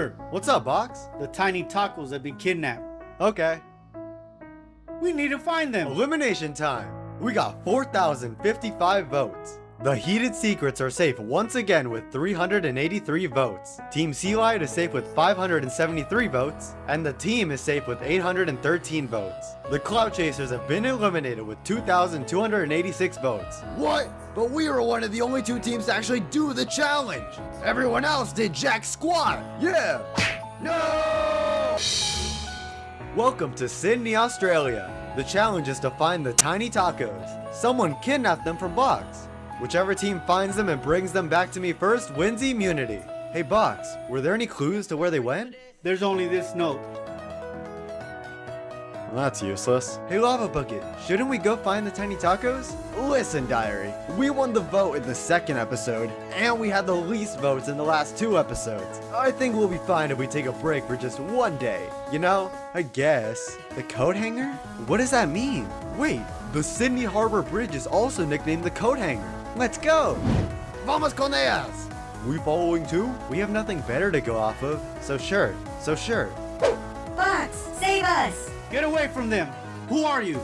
Shooter, What's up, Box? the tiny tacos have been kidnapped. Okay. We need to find them. Elimination time. We got 4,055 votes. The Heated Secrets are safe once again with 383 votes. Team Sea Lion is safe with 573 votes, and the team is safe with 813 votes. The Cloud Chasers have been eliminated with 2,286 votes. What? But we were one of the only two teams to actually do the challenge. Everyone else did jack squat. Yeah. No! Welcome to Sydney, Australia. The challenge is to find the tiny tacos. Someone kidnapped them from Box. Whichever team finds them and brings them back to me first wins immunity. Hey Box, were there any clues to where they went? There's only this note. Well, that's useless. Hey Lava Bucket, shouldn't we go find the tiny tacos? Listen, Diary, we won the vote in the second episode, and we had the least votes in the last two episodes. I think we'll be fine if we take a break for just one day. You know, I guess. The coat hanger? What does that mean? Wait, the Sydney Harbor Bridge is also nicknamed the coat hanger. Let's go! Vamos con ellas. We following too? We have nothing better to go off of, so sure, so sure. Box, save us! Get away from them. Who are you?